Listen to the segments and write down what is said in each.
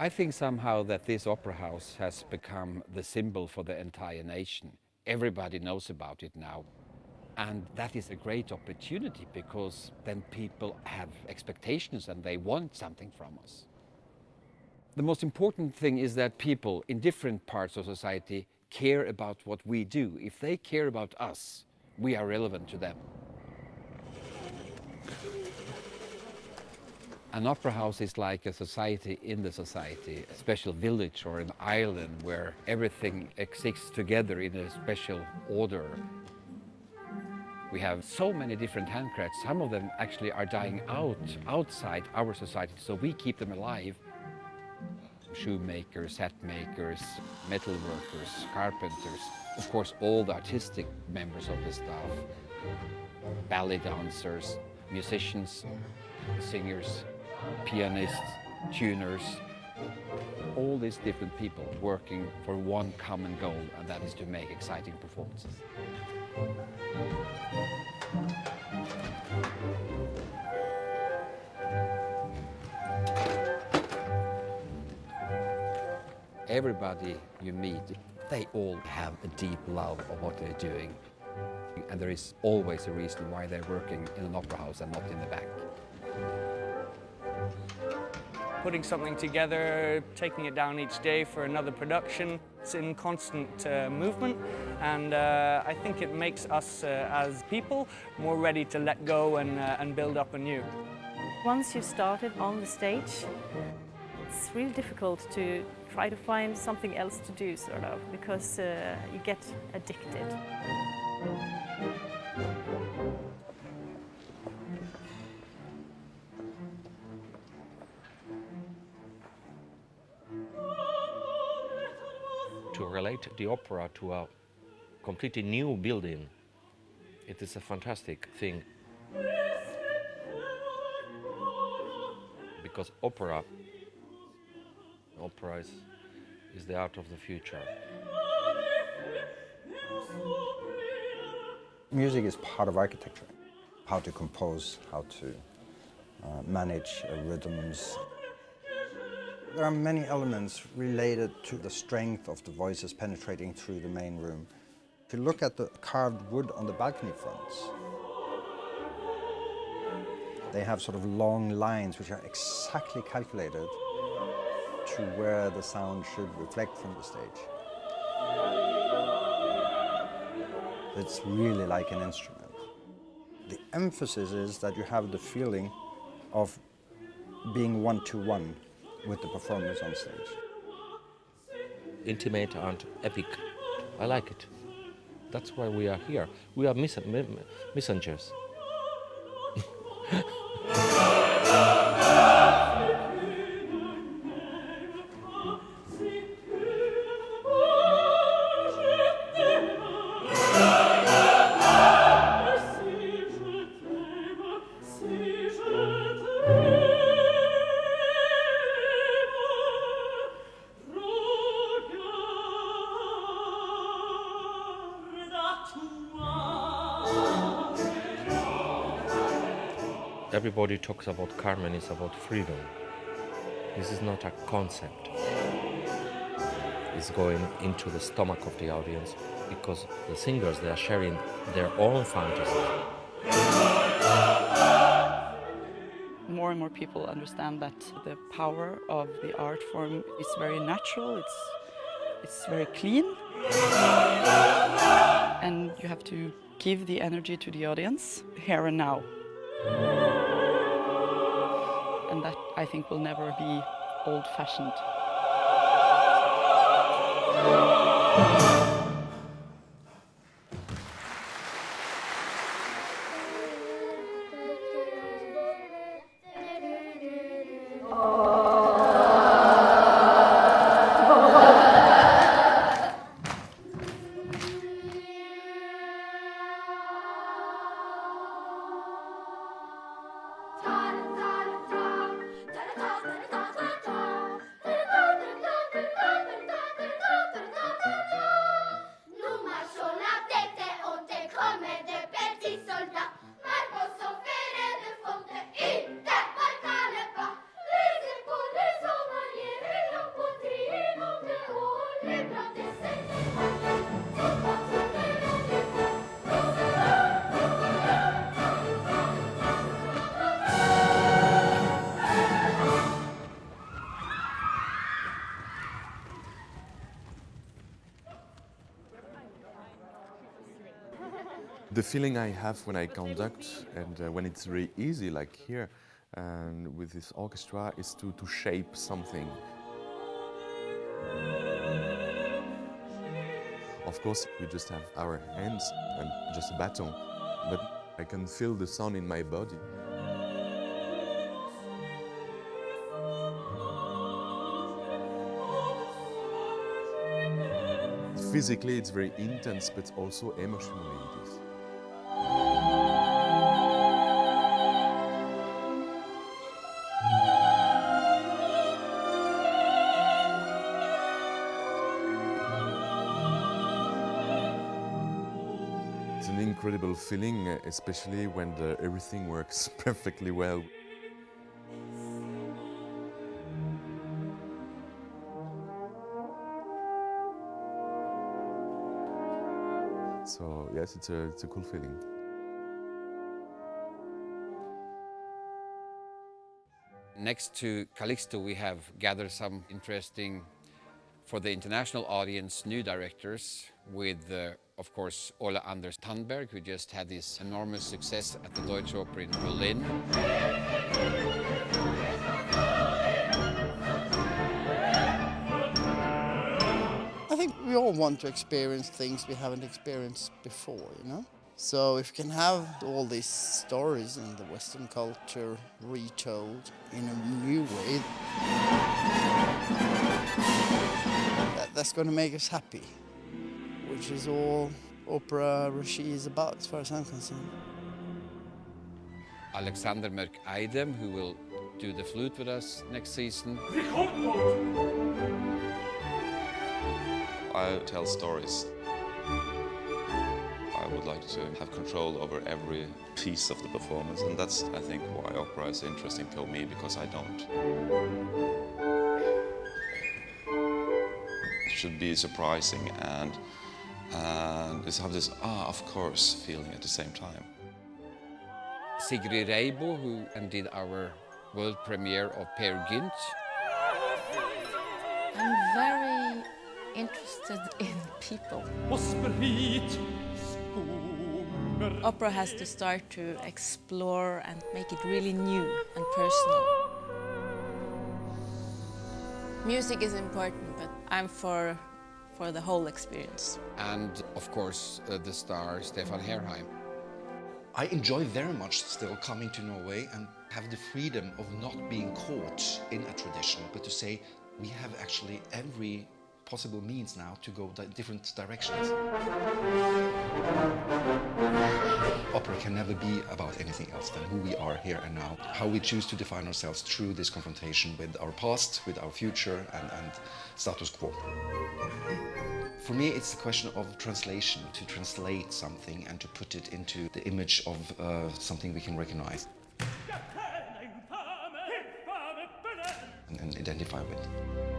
I think somehow that this opera house has become the symbol for the entire nation. Everybody knows about it now. And that is a great opportunity because then people have expectations and they want something from us. The most important thing is that people in different parts of society care about what we do. If they care about us, we are relevant to them. An opera house is like a society in the society, a special village or an island where everything exists together in a special order. We have so many different handcrafts. Some of them actually are dying out outside our society, so we keep them alive. Shoemakers, hat makers, metal workers, carpenters, of course all the artistic members of the staff, ballet dancers, musicians, singers, pianists, tuners, all these different people working for one common goal, and that is to make exciting performances. Everybody you meet, they all have a deep love of what they're doing. And there is always a reason why they're working in an opera house and not in the back putting something together, taking it down each day for another production. It's in constant uh, movement and uh, I think it makes us uh, as people more ready to let go and, uh, and build up anew. Once you've started on the stage, it's really difficult to try to find something else to do, sort of, because uh, you get addicted. To relate the opera to a completely new building, it is a fantastic thing. Because opera, opera is, is the art of the future. Music is part of architecture. How to compose, how to uh, manage uh, rhythms, there are many elements related to the strength of the voices penetrating through the main room. If you look at the carved wood on the balcony fronts, they have sort of long lines which are exactly calculated to where the sound should reflect from the stage. It's really like an instrument. The emphasis is that you have the feeling of being one-to-one -one with the performers on stage. Intimate and epic. I like it. That's why we are here. We are messengers. Everybody talks about Carmen is about freedom. This is not a concept. It's going into the stomach of the audience because the singers, they are sharing their own fantasy. More and more people understand that the power of the art form is very natural, it's, it's very clean. And you have to give the energy to the audience here and now and that I think will never be old-fashioned. Feeling I have when I conduct and uh, when it's really easy, like here, and with this orchestra, is to, to shape something. Of course, we just have our hands and just a baton, but I can feel the sound in my body. Physically, it's very intense, but also emotionally incredible feeling, especially when the, everything works perfectly well. So yes, it's a, it's a cool feeling. Next to Calixto, we have gathered some interesting, for the international audience, new directors with, uh, of course, Ole Anders Tandberg, who just had this enormous success at the Deutsche Oper in Berlin. I think we all want to experience things we haven't experienced before, you know? So if you can have all these stories in the Western culture retold in a new way, that, that's going to make us happy, which is all opera regie is about, as far as I'm concerned. Alexander Mörk Eidem, who will do the flute with us next season. I tell stories. I would like to have control over every piece of the performance, and that's, I think, why opera is interesting for me, because I don't. It should be surprising and, and just have this, ah, of course, feeling at the same time. Sigrid Reibo, who did our world premiere of Peer Gynt. I'm very interested in people. Opera has to start to explore and make it really new and personal. Music is important, but I'm for, for the whole experience. And, of course, uh, the star Stefan Herheim. I enjoy very much still coming to Norway and have the freedom of not being caught in a tradition, but to say we have actually every possible means now to go di different directions. Opera can never be about anything else than who we are here and now, how we choose to define ourselves through this confrontation with our past, with our future and, and status quo. For me, it's a question of translation, to translate something and to put it into the image of uh, something we can recognize and, and identify with.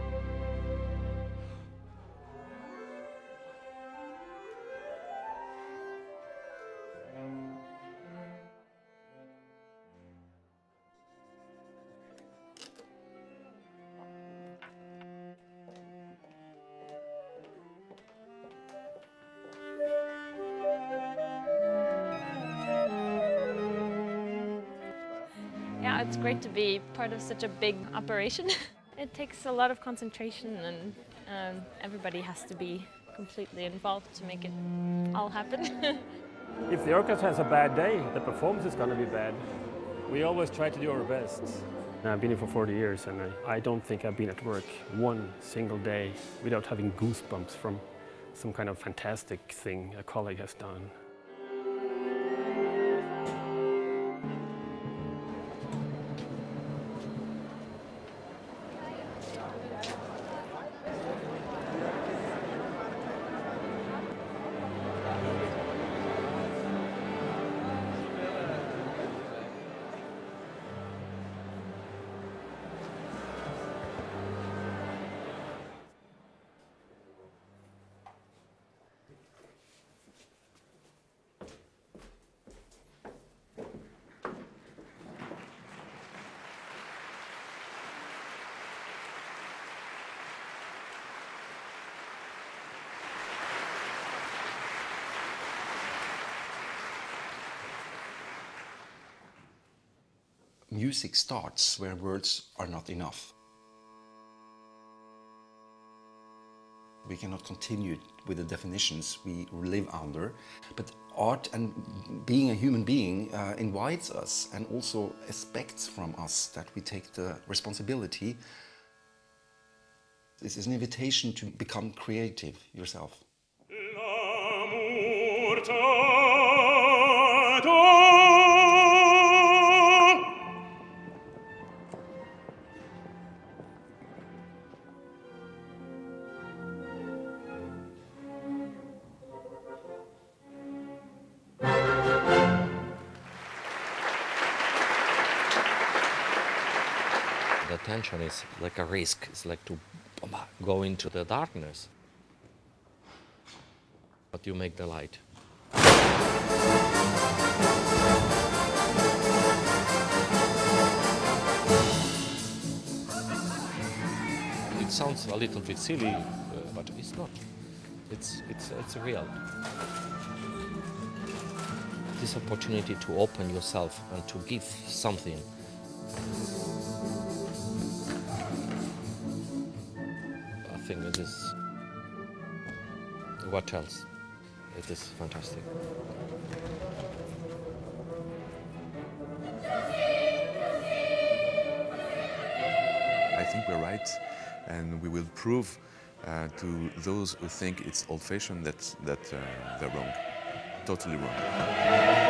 It's great to be part of such a big operation. it takes a lot of concentration and um, everybody has to be completely involved to make it all happen. if the orchestra has a bad day, the performance is going to be bad. We always try to do our best. I've been here for 40 years and I, I don't think I've been at work one single day without having goosebumps from some kind of fantastic thing a colleague has done. Music starts where words are not enough. We cannot continue with the definitions we live under, but art and being a human being uh, invites us and also expects from us that we take the responsibility. This is an invitation to become creative yourself. Tension is like a risk. It's like to go into the darkness. But you make the light. It sounds a little bit silly, uh, but it's not. It's, it's, it's real. This opportunity to open yourself and to give something It is what else? It is fantastic. I think we're right, and we will prove uh, to those who think it's old-fashioned that, that uh, they're wrong, totally wrong.